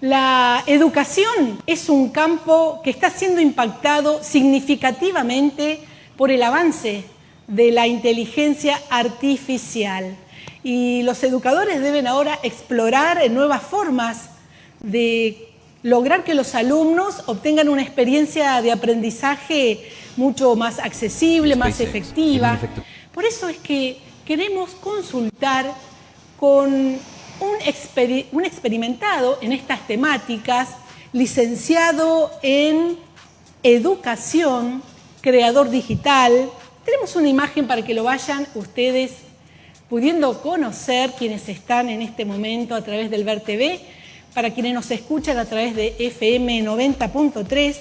La educación es un campo que está siendo impactado significativamente por el avance de la inteligencia artificial. Y los educadores deben ahora explorar nuevas formas de lograr que los alumnos obtengan una experiencia de aprendizaje mucho más accesible, más efectiva. Por eso es que queremos consultar con un, experimentado en estas temáticas, licenciado en educación, creador digital. Tenemos una imagen para que lo vayan ustedes pudiendo conocer quienes están en este momento a través del Ver TV, para quienes nos escuchan a través de FM 90.3.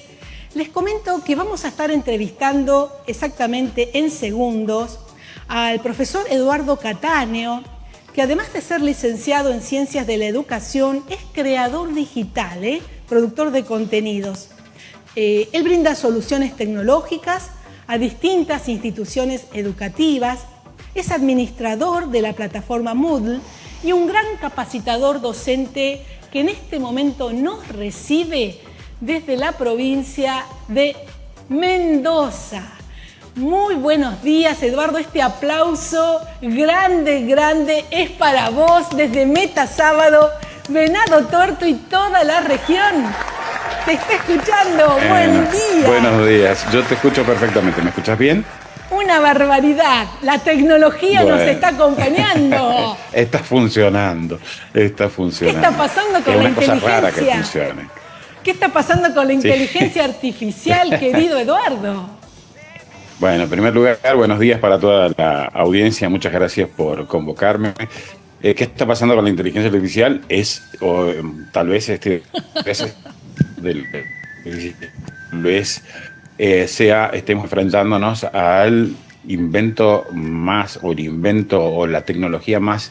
Les comento que vamos a estar entrevistando exactamente en segundos al profesor Eduardo Catáneo, que además de ser licenciado en Ciencias de la Educación, es creador digital, ¿eh? productor de contenidos. Eh, él brinda soluciones tecnológicas a distintas instituciones educativas, es administrador de la plataforma Moodle y un gran capacitador docente que en este momento nos recibe desde la provincia de Mendoza. Muy buenos días, Eduardo. Este aplauso grande, grande es para vos desde Meta Sábado, Venado Torto y toda la región. Te está escuchando. Buen día. Buenos días. Yo te escucho perfectamente. ¿Me escuchas bien? Una barbaridad. La tecnología nos está acompañando. está funcionando. Está funcionando. ¿Qué está pasando con es la inteligencia? Cosa rara que funcione. ¿Qué está pasando con la inteligencia artificial, querido Eduardo? Bueno, en primer lugar, buenos días para toda la audiencia. Muchas gracias por convocarme. Eh, ¿Qué está pasando con la inteligencia artificial? Es, o, tal vez este, eh, sea, estemos enfrentándonos al invento más, o el invento, o la tecnología más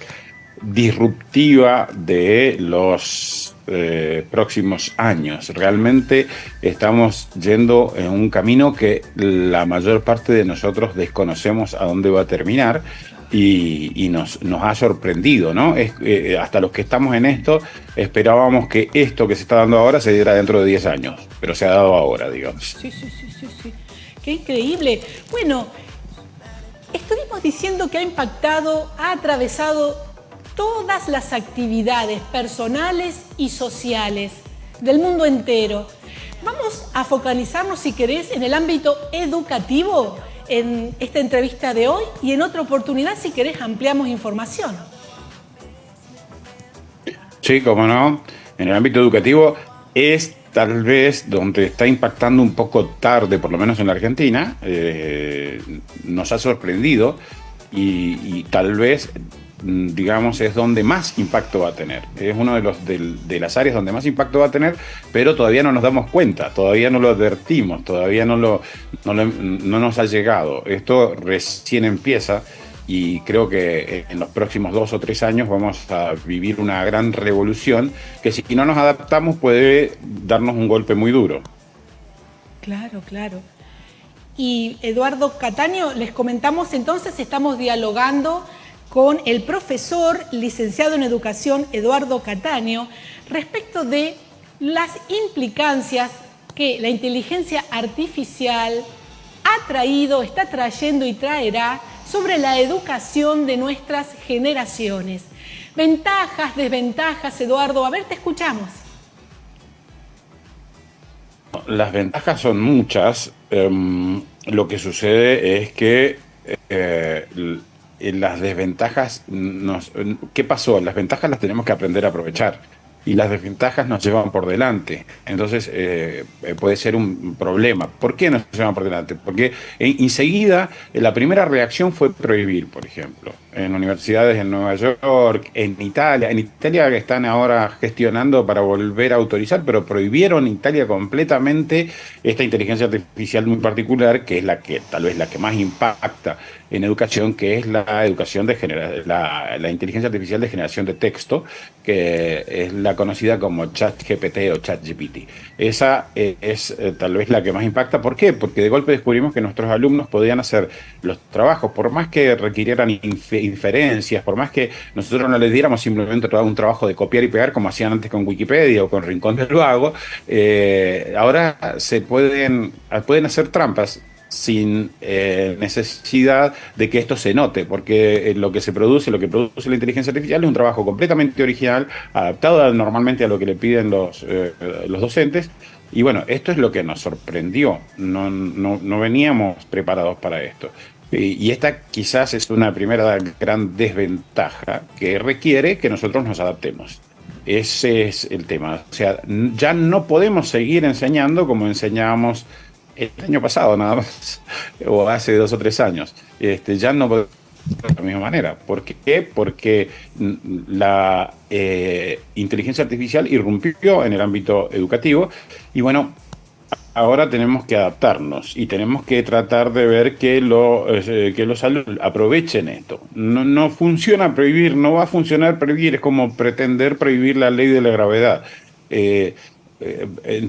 disruptiva de los eh, próximos años. Realmente estamos yendo en un camino que la mayor parte de nosotros desconocemos a dónde va a terminar y, nos, ha sorprendido, ¿no? Es, eh, hasta los que estamos en esto esperábamos que esto que se está dando ahora se diera dentro de 10 años, pero se ha dado ahora, digamos. Sí, sí, sí, sí, sí. Qué increíble. Bueno, estuvimos diciendo que ha impactado, ha atravesado todas las actividades personales y sociales del mundo entero. Vamos a focalizarnos, si querés, en el ámbito educativo en esta entrevista de hoy y en otra oportunidad, si querés, ampliamos información. Sí, cómo no. En el ámbito educativo es tal vez donde está impactando un poco tarde, por lo menos en la Argentina, eh, nos ha sorprendido y, tal vez digamos, es donde más impacto va a tener. Es uno de, los, de, las áreas donde más impacto va a tener, pero todavía no nos damos cuenta, todavía no lo advertimos, todavía no, lo, no, no nos ha llegado. Esto recién empieza y creo que en los próximos dos o tres años vamos a vivir una gran revolución que si no nos adaptamos puede darnos un golpe muy duro. Claro, claro. Y Eduardo Cataño, les comentamos entonces, estamos dialogando con el profesor licenciado en educación Eduardo Cataño respecto de las implicancias que la inteligencia artificial ha traído, está trayendo y traerá sobre la educación de nuestras generaciones. Ventajas, desventajas, Eduardo, a ver, te escuchamos. Las ventajas son muchas. Em, lo que sucede es que eh, las desventajas, nos, ¿qué pasó? Las ventajas las tenemos que aprender a aprovechar y las desventajas nos llevan por delante. Entonces eh, puede ser un problema. ¿Por qué nos llevan por delante? Porque enseguida la primera reacción fue prohibir, por ejemplo, en universidades en Nueva York, en Italia. En Italia están ahora gestionando para volver a autorizar, pero prohibieron Italia completamente esta inteligencia artificial muy particular, que es la que tal vez la que más impacta en educación, que es la educación de la, la inteligencia artificial de generación de texto, que es la conocida como ChatGPT o ChatGPT. Esa eh, es eh, tal vez la que más impacta. ¿Por qué? Porque de golpe descubrimos que nuestros alumnos podían hacer los trabajos, por más que requirieran inferencias, por más que nosotros no les diéramos simplemente un trabajo de copiar y pegar como hacían antes con Wikipedia o con Rincón del Vago, eh, ahora se pueden, pueden hacer trampas sin eh, necesidad de que esto se note, porque eh, lo que se produce, lo que produce la inteligencia artificial es un trabajo completamente original, adaptado normalmente a lo que le piden los, los docentes. Y bueno, esto es lo que nos sorprendió, no, no, no veníamos preparados para esto. Y esta quizás es una primera gran desventaja que requiere que nosotros nos adaptemos. Ese es el tema. O sea, ya no podemos seguir enseñando como enseñábamos el año pasado nada más, o hace dos o tres años. Este, ya no de la misma manera. ¿Por qué? Porque la eh, inteligencia artificial irrumpió en el ámbito educativo y bueno, ahora tenemos que adaptarnos y tenemos que tratar de ver que, lo, eh, que los alumnos aprovechen esto. No, no funciona prohibir, no va a funcionar prohibir, es como pretender prohibir la ley de la gravedad. Eh, eh,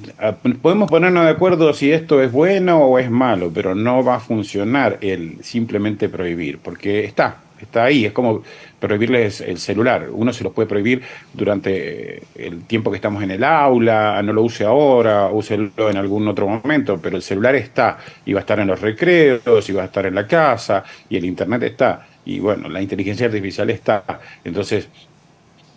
podemos ponernos de acuerdo si esto es bueno o es malo, pero no va a funcionar el simplemente prohibir, porque está, está ahí, es como prohibirles el celular. Uno se lo puede prohibir durante el tiempo que estamos en el aula, no lo use ahora, úselo en algún otro momento, pero el celular está, y va a estar en los recreos, y va a estar en la casa, y el internet está, y bueno, la inteligencia artificial está. Entonces,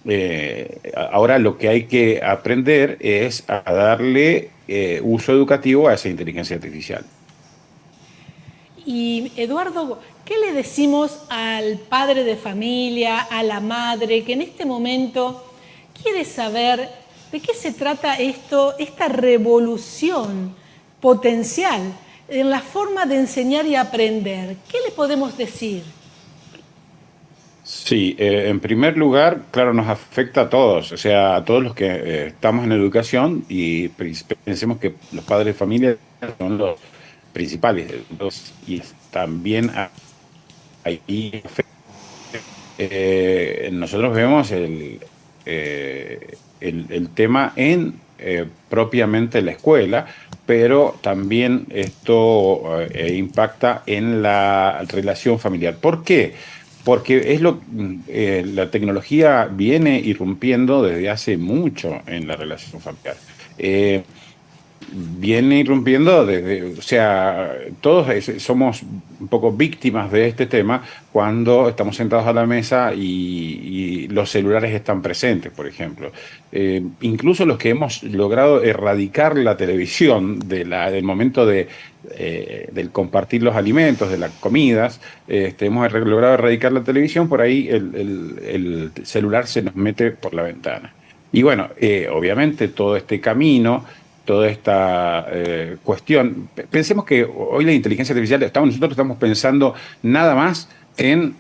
eh, ahora lo que hay que aprender es a darle eh, uso educativo a esa inteligencia artificial. Y Eduardo, ¿qué le decimos al padre de familia, a la madre, que en este momento quiere saber de qué se trata esto, esta revolución potencial en la forma de enseñar y aprender? ¿Qué le podemos decir? Sí, eh, en primer lugar, claro, nos afecta a todos, o sea, a todos los que eh, estamos en educación y pensemos que los padres de familia son los principales y también ahí eh, nosotros vemos el, el, tema en propiamente la escuela, pero también esto impacta en la relación familiar. ¿Por qué? porque es lo eh, la tecnología viene irrumpiendo desde hace mucho en la relación familiar. Viene irrumpiendo desde, o sea, todos somos un poco víctimas de este tema cuando estamos sentados a la mesa y, los celulares están presentes, por ejemplo. Eh, incluso los que hemos logrado erradicar la televisión del momento de, eh, del compartir los alimentos, de las comidas, este, hemos logrado erradicar la televisión, por ahí el, celular se nos mete por la ventana. Y bueno, eh, obviamente todo este camino toda esta eh, cuestión. Pensemos que hoy la inteligencia artificial, estamos, nosotros estamos pensando nada más en,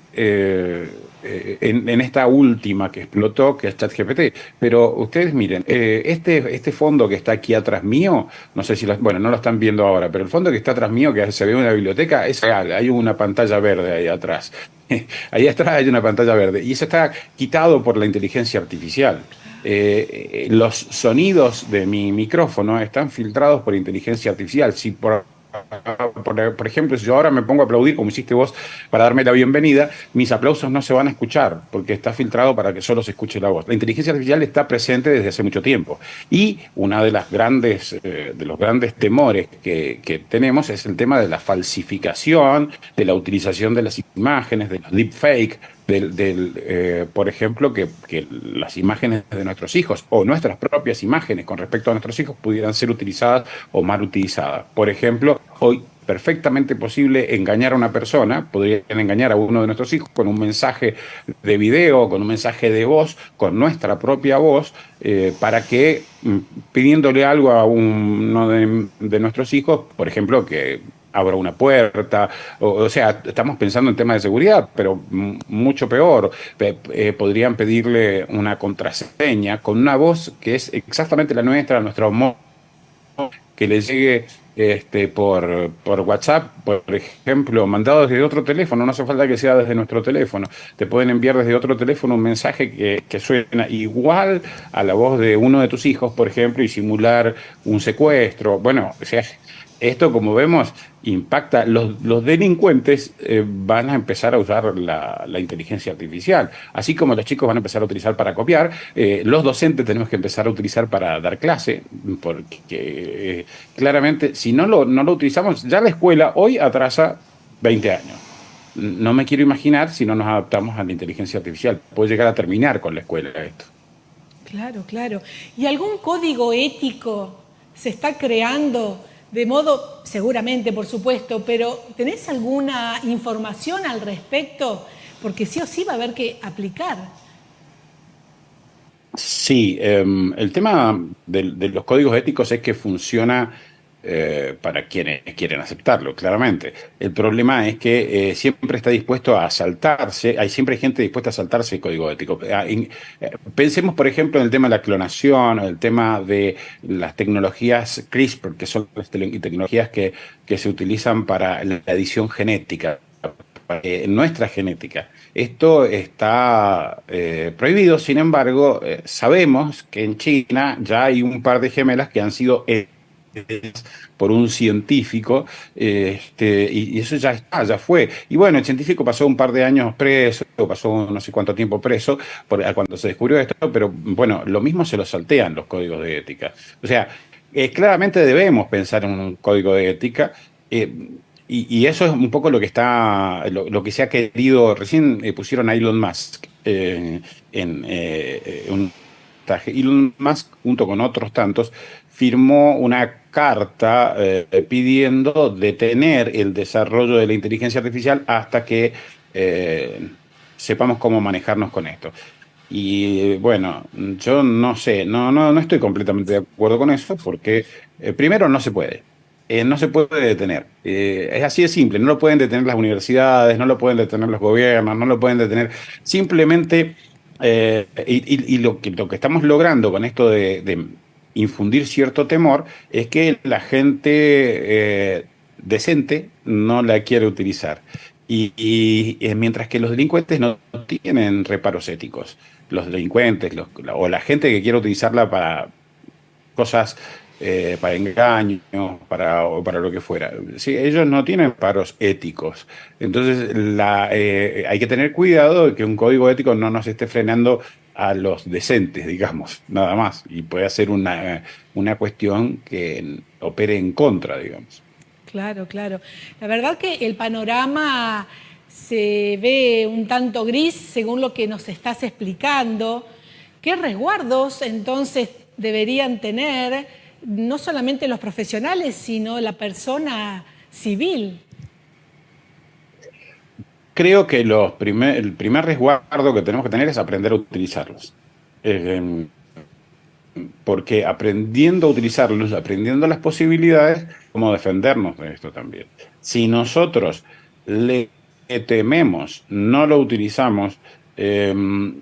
eh, en, esta última que explotó, que es ChatGPT. Pero ustedes miren, eh, este, este fondo que está aquí atrás mío, no sé si, lo, bueno, no lo están viendo ahora, pero el fondo que está atrás mío, que se ve en una biblioteca, es real, hay una pantalla verde ahí atrás. ahí atrás hay una pantalla verde. Y eso está quitado por la inteligencia artificial. Eh, los sonidos de mi micrófono están filtrados por inteligencia artificial. Si por, por, ejemplo, si yo ahora me pongo a aplaudir, como hiciste vos, para darme la bienvenida, mis aplausos no se van a escuchar, porque está filtrado para que solo se escuche la voz. La inteligencia artificial está presente desde hace mucho tiempo. Y una de las grandes, eh, de los grandes temores que, que, tenemos es el tema de la falsificación, de la utilización de las imágenes, de los deepfake, del, eh, por ejemplo, que, las imágenes de nuestros hijos o nuestras propias imágenes con respecto a nuestros hijos pudieran ser utilizadas o mal utilizadas. Por ejemplo, hoy perfectamente posible engañar a una persona, podrían engañar a uno de nuestros hijos con un mensaje de video, con un mensaje de voz, con nuestra propia voz, eh, para que mm, pidiéndole algo a uno de nuestros hijos, por ejemplo, que abra una puerta, o, sea, estamos pensando en temas de seguridad, pero mucho peor, eh, podrían pedirle una contraseña con una voz que es exactamente la nuestra, nuestro modo, que le llegue este, por, por WhatsApp, por ejemplo, mandado desde otro teléfono, no hace falta que sea desde nuestro teléfono. Te pueden enviar desde otro teléfono un mensaje que, que suena igual a la voz de uno de tus hijos, por ejemplo, y simular un secuestro. Bueno, o sea, esto, como vemos, impacta. Los, los delincuentes eh, van a empezar a usar la, inteligencia artificial. Así como los chicos van a empezar a utilizar para copiar, eh, los docentes tenemos que empezar a utilizar para dar clase, porque eh, claramente, si no lo, no lo utilizamos, ya la escuela hoy atrasa 20 años. No me quiero imaginar si no nos adaptamos a la inteligencia artificial. Puede llegar a terminar con la escuela esto. Claro, claro. ¿Y algún código ético se está creando? De modo, seguramente, por supuesto, pero ¿tenés alguna información al respecto? Porque sí o sí va a haber que aplicar. Sí, em, el tema de, los códigos éticos es que funciona eh, para quienes quieren aceptarlo, claramente. El problema es que eh, siempre está dispuesto a saltarse, hay siempre gente dispuesta a saltarse el código ético. Ah, eh, pensemos, por ejemplo, en el tema de la clonación, el tema de las tecnologías CRISPR, que son tecnologías que, se utilizan para la edición genética, nuestra genética. Esto está prohibido, sin embargo, sabemos que en China ya hay un par de gemelas que han sido por un científico, este, y, eso ya está, ya fue. Y bueno, el científico pasó un par de años preso, pasó no sé cuánto tiempo preso cuando se descubrió esto, pero bueno, lo mismo se lo saltean los códigos de ética. O sea, eh, claramente debemos pensar en un código de ética. Eh, y, eso es un poco lo que está, lo, que se ha querido, recién eh, pusieron a Elon Musk en un Elon Musk, junto con otros tantos, firmó una carta eh, pidiendo detener el desarrollo de la inteligencia artificial hasta que eh, sepamos cómo manejarnos con esto. Y bueno, yo no sé, no, no, no estoy completamente de acuerdo con eso porque eh, primero no se puede. no se puede detener. es así de simple. No lo pueden detener las universidades, no lo pueden detener los gobiernos, no lo pueden detener. Simplemente, y, lo, que, lo que estamos logrando con esto de infundir cierto temor es que la gente eh, decente no la quiere utilizar. Y, mientras que los delincuentes no tienen reparos éticos. Los delincuentes o la gente que quiere utilizarla para cosas, eh, para engaños, para, para lo que fuera. Sí, ellos no tienen paros éticos. Entonces la, eh, hay que tener cuidado de que un código ético no nos esté frenando a los decentes, digamos, nada más. Y puede ser una, una cuestión que opere en contra, digamos. Claro, claro. La verdad que el panorama se ve un tanto gris según lo que nos estás explicando. ¿Qué resguardos entonces deberían tener no solamente los profesionales, sino la persona civil? Creo que los primer, el primer resguardo que tenemos que tener es aprender a utilizarlos. Em, porque aprendiendo a utilizarlos, aprendiendo las posibilidades, cómo defendernos de esto también. Si nosotros le tememos, no lo utilizamos, em,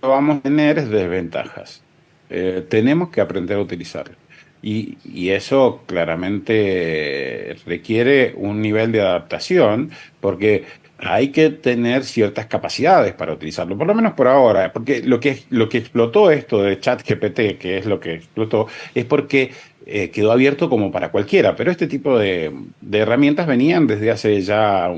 vamos a tener desventajas. Eh, tenemos que aprender a utilizarlo. Y, eso claramente requiere un nivel de adaptación, porque hay que tener ciertas capacidades para utilizarlo, por lo menos por ahora, porque lo que, lo que explotó esto de ChatGPT, que es lo que explotó, es porque eh, quedó abierto como para cualquiera, pero este tipo de, de herramientas venían desde hace ya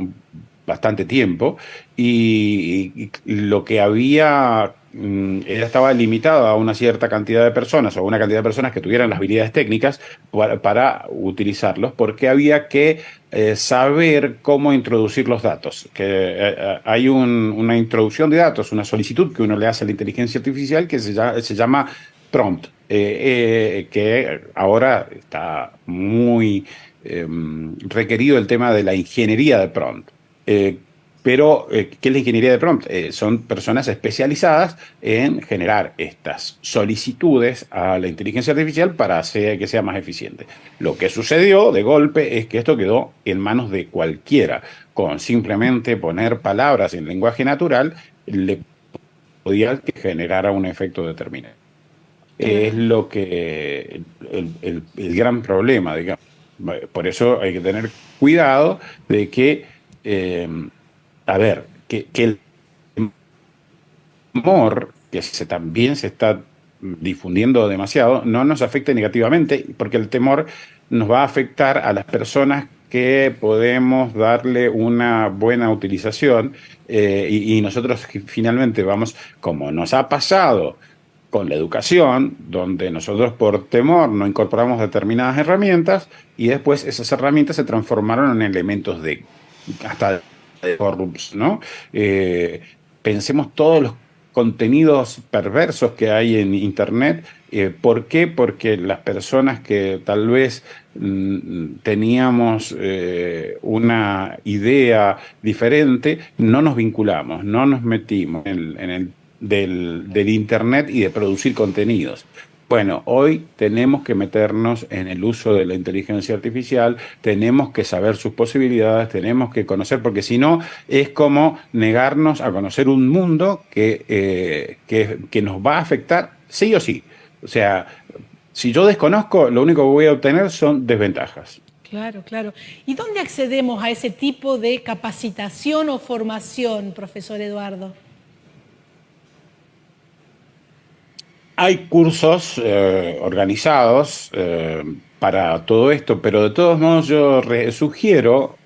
bastante tiempo y, lo que había mm, estaba limitado a una cierta cantidad de personas o a una cantidad de personas que tuvieran las habilidades técnicas para, utilizarlos porque había que eh, saber cómo introducir los datos. Que eh, eh, hay una introducción de datos, una solicitud que uno le hace a la inteligencia artificial que se llama, se llama prompt, que ahora está muy em, requerido el tema de la ingeniería de prompt. Pero, eh, ¿qué es la ingeniería de prompt? Eh, son personas especializadas en generar estas solicitudes a la inteligencia artificial para hacer que sea más eficiente. Lo que sucedió de golpe es que esto quedó en manos de cualquiera. Con simplemente poner palabras en lenguaje natural, le podía generar un efecto determinado. es lo que el, gran problema, digamos. Por eso hay que tener cuidado de que, eh, a ver, que, el temor, que se, también se está difundiendo demasiado, no nos afecte negativamente, porque el temor nos va a afectar a las personas que podemos darle una buena utilización eh, y, nosotros finalmente vamos, como nos ha pasado con la educación, donde nosotros por temor no incorporamos determinadas herramientas y después esas herramientas se transformaron en elementos de hasta de ¿no? Eh, pensemos todos los contenidos perversos que hay en Internet. Eh, ¿Por qué? Porque las personas que tal vez mm, teníamos eh, una idea diferente, no nos vinculamos, no nos metimos en, el del Internet y de producir contenidos. Bueno, hoy tenemos que meternos en el uso de la inteligencia artificial, tenemos que saber sus posibilidades, tenemos que conocer, porque si no es como negarnos a conocer un mundo que, eh, que, nos va a afectar sí o sí. O sea, si yo desconozco, lo único que voy a obtener son desventajas. Claro, claro. ¿Y dónde accedemos a ese tipo de capacitación o formación, profesor Eduardo? Hay cursos eh, organizados eh, para todo esto, pero de todos modos yo sugiero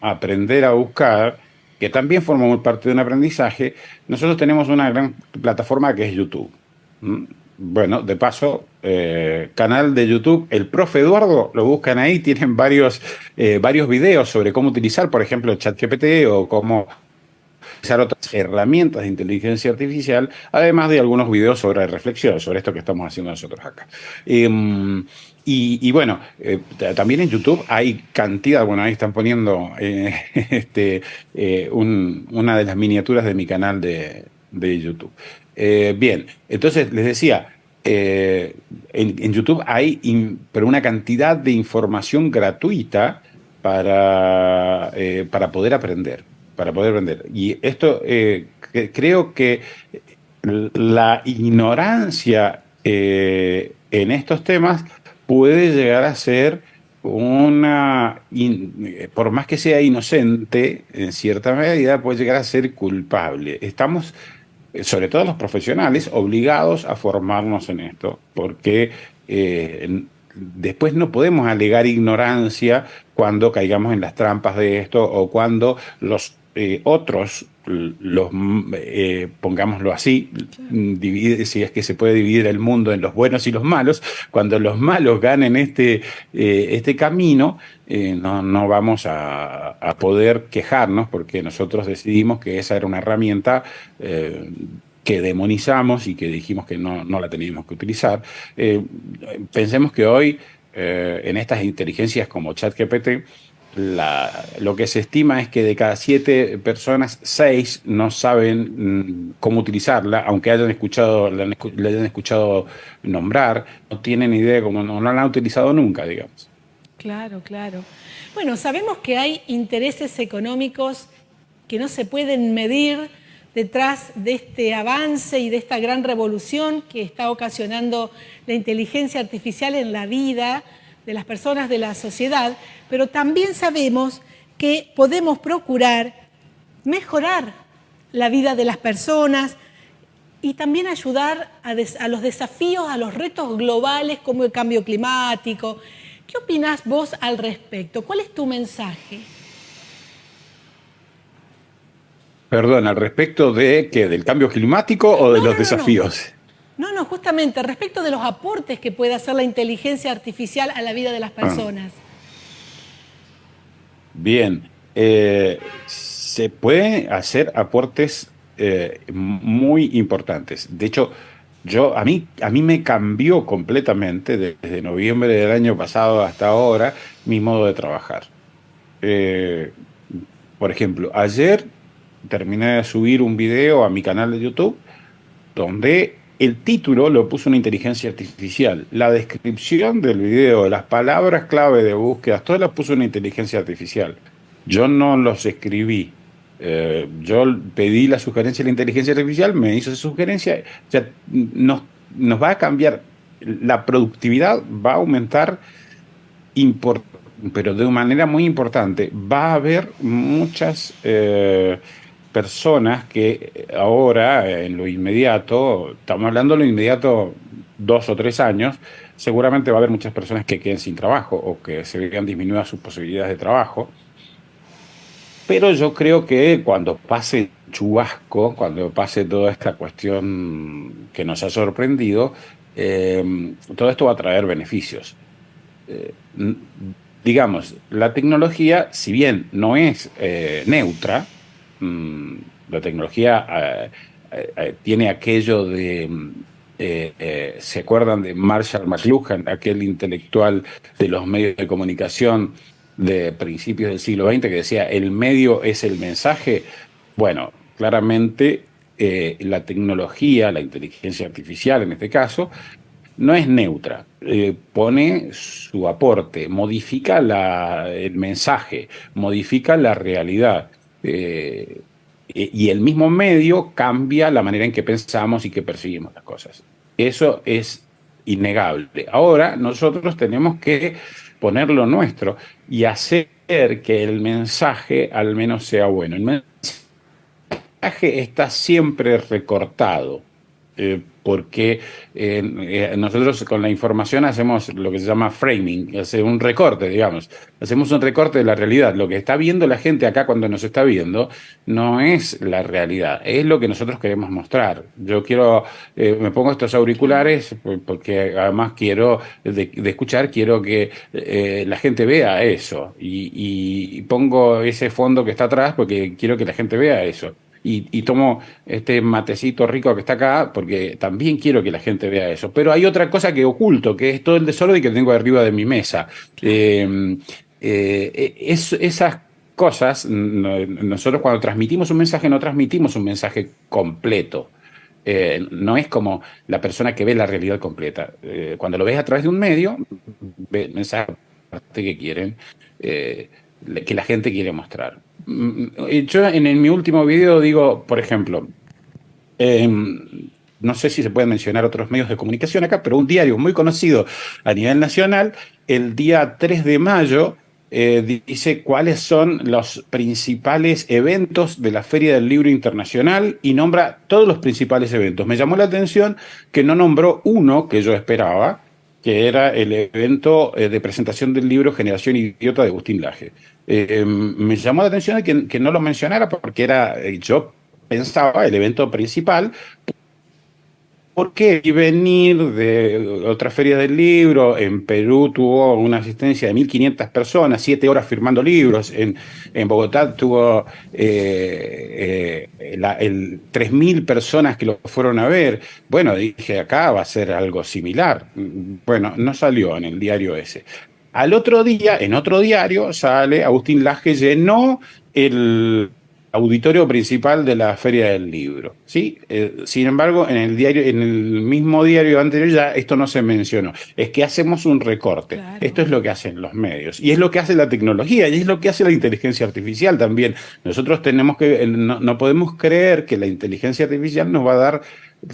aprender a buscar, que también forma parte de un aprendizaje. Nosotros tenemos una gran plataforma que es YouTube. Bueno, de paso, eh, canal de YouTube, el profe Eduardo, lo buscan ahí, tienen varios, varios videos sobre cómo utilizar, por ejemplo, ChatGPT o cómo usar otras herramientas de inteligencia artificial, además de algunos videos sobre reflexión, sobre esto que estamos haciendo nosotros acá. Em, y, bueno, eh, también en YouTube hay cantidad, bueno, ahí están poniendo eh, este, eh, una de las miniaturas de mi canal de, YouTube. bien, entonces les decía, en, en, YouTube hay pero una cantidad de información gratuita para, para poder aprender para poder vender. Y esto eh, creo que la ignorancia eh, en estos temas puede llegar a ser una, por más que sea inocente, en cierta medida puede llegar a ser culpable. Estamos, sobre todo los profesionales, obligados a formarnos en esto, porque eh, después no podemos alegar ignorancia cuando caigamos en las trampas de esto o cuando los eh, otros, los, eh, pongámoslo así, si es que se puede dividir el mundo en los buenos y los malos, cuando los malos ganen este, eh, este camino, no, no, vamos a, poder quejarnos porque nosotros decidimos que esa era una herramienta que demonizamos y que dijimos que no, no la teníamos que utilizar. pensemos que hoy en estas inteligencias como ChatGPT, lo que se estima es que de cada siete personas, seis no saben mm, cómo utilizarla, aunque hayan escuchado, le, hayan escuchado nombrar, no tienen idea de cómo, no, la han utilizado nunca, digamos. Claro, claro. Bueno, sabemos que hay intereses económicos que no se pueden medir detrás de este avance y de esta gran revolución que está ocasionando la inteligencia artificial en la vida, de las personas de la sociedad, pero también sabemos que podemos procurar mejorar la vida de las personas y también ayudar a, los desafíos, a los retos globales como el cambio climático. ¿Qué opinas vos al respecto? ¿Cuál es tu mensaje? Perdón, al respecto de qué, del cambio climático o de los desafíos. No, no, justamente respecto de los aportes que puede hacer la inteligencia artificial a la vida de las ah. personas. Bien, eh, se pueden hacer aportes eh, muy importantes. De hecho, yo, a, mí, a mí me cambió completamente desde noviembre del año pasado hasta ahora mi modo de trabajar. Eh, por ejemplo, ayer terminé de subir un video a mi canal de YouTube donde el título lo puso una inteligencia artificial. La descripción del video, las palabras clave de búsqueda, todo las puso una inteligencia artificial. Yo no los escribí. Eh, yo pedí la sugerencia de la inteligencia artificial, me hizo esa sugerencia. Ya nos, nos va a cambiar, la productividad va a aumentar pero de manera muy importante. Va a haber muchas eh, personas que ahora, en lo inmediato, estamos hablando de lo inmediato dos o tres años, seguramente va a haber muchas personas que queden sin trabajo o que se vean disminuidas sus posibilidades de trabajo. Pero yo creo que cuando pase chubasco, cuando pase toda esta cuestión que nos ha sorprendido, eh, todo esto va a traer beneficios. Eh, digamos, la tecnología, si bien no es eh, neutra, mm, la tecnología tiene aquello de ¿se acuerdan de Marshall McLuhan, aquel intelectual de los medios de comunicación de principios del siglo XX que decía el medio es el mensaje? Bueno, claramente eh, la tecnología, la inteligencia artificial en este caso, no es neutra, eh, pone su aporte, modifica el mensaje, modifica la realidad. Eh, y el mismo medio cambia la manera en que pensamos y que percibimos las cosas. Eso es innegable. Ahora nosotros tenemos que ponerlo nuestro y hacer que el mensaje al menos sea bueno. El mensaje está siempre recortado. Eh, porque eh, eh, nosotros con la información hacemos lo que se llama framing, hace un recorte, digamos. Hacemos un recorte de la realidad. Lo que está viendo la gente acá cuando nos está viendo no es la realidad, es lo que nosotros queremos mostrar. Yo quiero, me pongo estos auriculares porque además quiero, de, escuchar, quiero que la gente vea eso. y pongo ese fondo que está atrás porque quiero que la gente vea eso y, tomo este matecito rico que está acá porque también quiero que la gente vea eso. Pero hay otra cosa que oculto, que es todo el desorden que tengo arriba de mi mesa. Eh, eh, esas cosas, nosotros cuando transmitimos un mensaje no transmitimos un mensaje completo. Eh, no es como la persona que ve la realidad completa. cuando lo ves a través de un medio, ve el mensaje que quieren, que la gente quiere mostrar. Mm, yo en, mi último video digo, por ejemplo, em, no sé si se pueden mencionar otros medios de comunicación acá, pero un diario muy conocido a nivel nacional, el día 3 de mayo, eh, dice cuáles son los principales eventos de la Feria del Libro Internacional y nombra todos los principales eventos. Me llamó la atención que no nombró uno que yo esperaba, que era el evento eh, de presentación del libro Generación Idiota de Agustín Laje. Eh, me llamó la atención que, no lo mencionara porque era, eh, yo pensaba, el evento principal, ¿Por qué venir de otra feria del libro? En Perú tuvo una asistencia de 1.500 personas, siete horas firmando libros. En, en Bogotá tuvo eh, eh, el 3.000 personas que lo fueron a ver. Bueno, dije, acá va a ser algo similar. Bueno, no salió en el diario ese. Al otro día, en otro diario, sale Agustín Laje llenó el auditorio principal de la Feria del Libro. ¿sí? Eh, sin embargo, en el, diario, en el mismo diario anterior ya esto no se mencionó. Es que hacemos un recorte. Esto es lo que hacen los medios. Y es lo que hace la tecnología, y es lo que hace la inteligencia artificial también. Nosotros tenemos que, no, podemos creer que la inteligencia artificial nos va a dar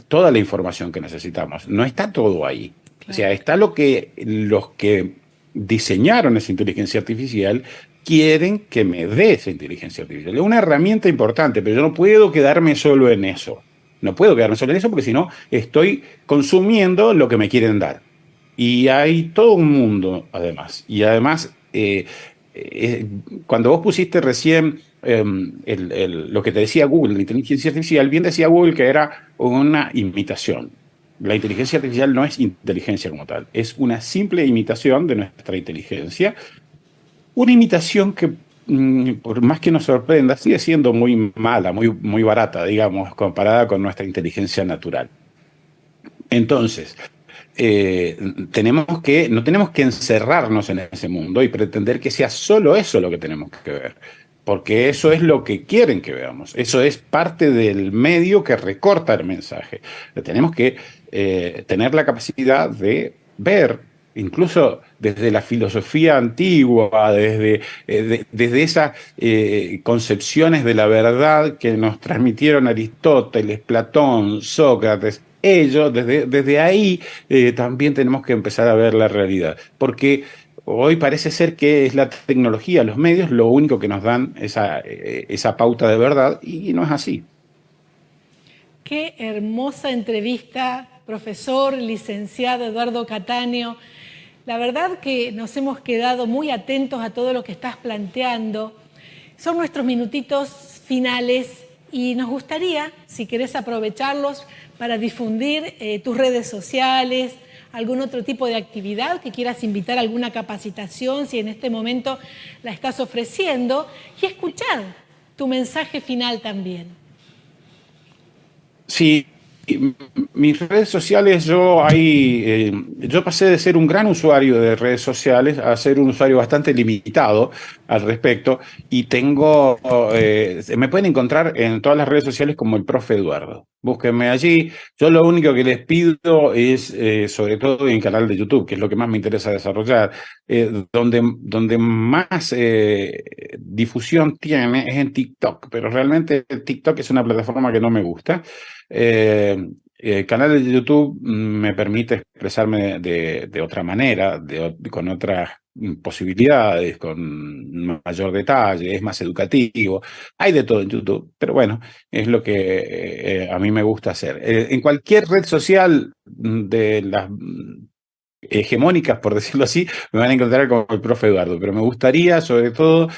toda la información que necesitamos. No está todo ahí. O sea, está lo que los que diseñaron esa inteligencia artificial quieren que me dé esa inteligencia artificial. Es una herramienta importante, pero yo no puedo quedarme solo en eso. No puedo quedarme solo en eso porque si no estoy consumiendo lo que me quieren dar. Y hay todo un mundo, además. Y además, eh, eh, cuando vos pusiste recién em, lo que te decía Google, la inteligencia artificial, bien decía Google que era una imitación. La inteligencia artificial no es inteligencia como tal, es una simple imitación de nuestra inteligencia una imitación que, mm, por más que nos sorprenda, sigue siendo muy mala, muy, muy barata, digamos, comparada con nuestra inteligencia natural. Entonces, eh, tenemos que, no tenemos que encerrarnos en ese mundo y pretender que sea solo eso lo que tenemos que ver, porque eso es lo que quieren que veamos, eso es parte del medio que recorta el mensaje. Tenemos que eh, tener la capacidad de ver incluso desde la filosofía antigua, desde, eh, desde esas eh, concepciones de la verdad que nos transmitieron Aristóteles, Platón, Sócrates, ello, desde, desde ahí también tenemos que empezar a ver la realidad, porque hoy parece ser que es la tecnología, los medios, lo único que nos dan esa, esa pauta de verdad y no es así. Qué hermosa entrevista, profesor, licenciado Eduardo Cataño. La verdad que nos hemos quedado muy atentos a todo lo que estás planteando. Son nuestros minutitos finales y nos gustaría, si querés aprovecharlos, para difundir eh, tus redes sociales, algún otro tipo de actividad que quieras invitar, alguna capacitación, si en este momento la estás ofreciendo, y escuchar tu mensaje final también. Sí, mis redes sociales, yo ahí, eh, yo pasé de ser un gran usuario de redes sociales a ser un usuario bastante limitado al respecto y tengo, eh, me pueden encontrar en todas las redes sociales como el profe Eduardo. Búsquenme allí. Yo lo único que les pido es, eh, sobre todo en el canal de YouTube, que es lo que más me interesa desarrollar, donde, donde más difusión tiene es en TikTok, pero realmente TikTok es una plataforma que no me gusta. Eh, el canal de YouTube me permite expresarme de, otra manera, con otras posibilidades, con mayor detalle, es más educativo. Hay de todo en YouTube, pero bueno, es lo que eh, a mí me gusta hacer. Eh, en cualquier red social de las hegemónicas, por decirlo así, me van a encontrar con el profe Eduardo, pero me gustaría sobre todo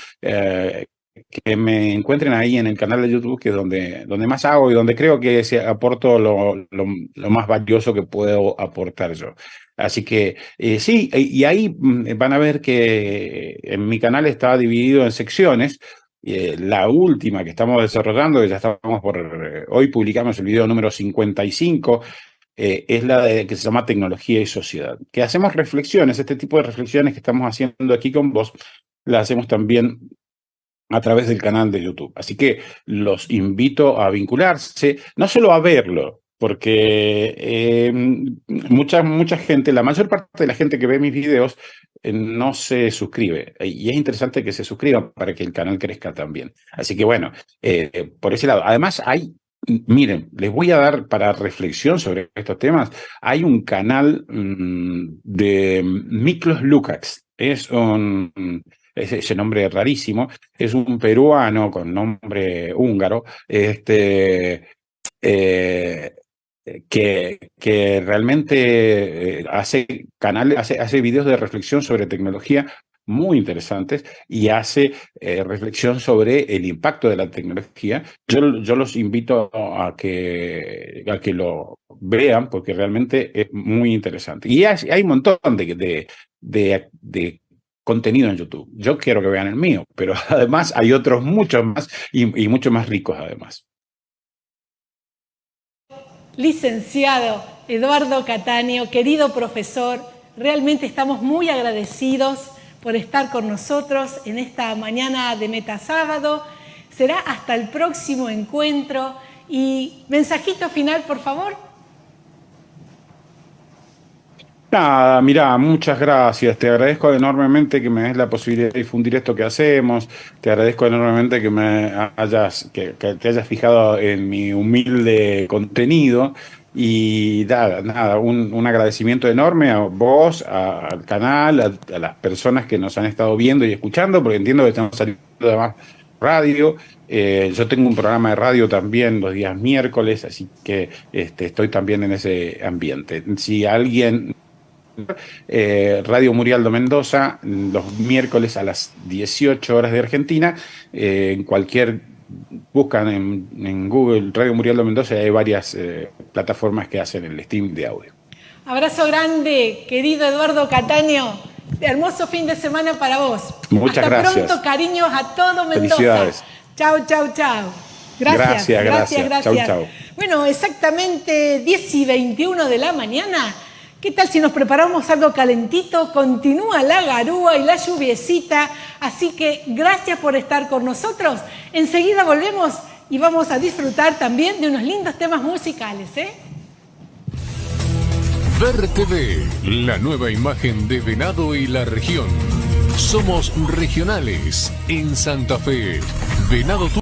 que me encuentren ahí en el canal de YouTube, que es donde, donde más hago y donde creo que aporto lo, lo, más valioso que puedo aportar yo. Así que eh, sí, y ahí mm, van a ver que en mi canal está dividido en secciones. Eh, la última que estamos desarrollando, que ya estamos por, eh, hoy publicamos el video número 55, es la de, que se llama Tecnología y Sociedad, que hacemos reflexiones, este tipo de reflexiones que estamos haciendo aquí con vos, las hacemos también a través del canal de YouTube. Así que los invito a vincularse, no solo a verlo, porque eh, mucha, mucha gente, la mayor parte de la gente que ve mis videos eh, no se suscribe. Y es interesante que se suscriban para que el canal crezca también. Así que bueno, eh, por ese lado. Además hay, miren, les voy a dar para reflexión sobre estos temas, hay un canal mm, de Miklos Lukács. Es un ese nombre rarísimo, es un peruano con nombre húngaro, este, eh, que, que realmente eh, hace canales, hace, hace videos de reflexión sobre tecnología muy interesantes y hace eh, reflexión sobre el impacto de la tecnología. Yo, yo los invito a que, a que lo vean porque realmente es muy interesante. Y hay, hay un montón de, de, de, de contenido en YouTube. Yo quiero que vean el mío, pero además hay otros muchos más y, y mucho más ricos además. Licenciado Eduardo Cataño, querido profesor, realmente estamos muy agradecidos por estar con nosotros en esta mañana de Metasábado. Será hasta el próximo encuentro y mensajito final, por favor. Nada, mira, muchas gracias. Te agradezco enormemente que me des la posibilidad de difundir esto que hacemos. Te agradezco enormemente que me hayas, que, te hayas fijado en mi humilde contenido. Y nada, nada un, agradecimiento enorme a vos, al canal, a, las personas que nos han estado viendo y escuchando, porque entiendo que estamos saliendo de más radio. Eh, yo tengo un programa de radio también los días miércoles, así que este, estoy también en ese ambiente. Si alguien eh, Radio Murialdo Mendoza, los miércoles a las 18 horas de Argentina. Eh, en cualquier, buscan en, Google Radio Murialdo Mendoza y hay varias eh, plataformas que hacen el stream de audio. Abrazo grande, querido Eduardo Cataño. Hermoso fin de semana para vos. Muchas gracias. Hasta pronto, cariños a todo Mendoza. Felicidades. Chao, chao, chao. Gracias, gracias, gracias. gracias. Chau, chau. Bueno, exactamente 10 y 21 de la mañana. ¿Qué tal si nos preparamos algo calentito? Continúa la garúa y la lluviecita, así que gracias por estar con nosotros. Enseguida volvemos y vamos a disfrutar también de unos lindos temas musicales. ¿eh? Ver TV, la nueva imagen de Venado y la región. Somos regionales en Santa Fe. Venado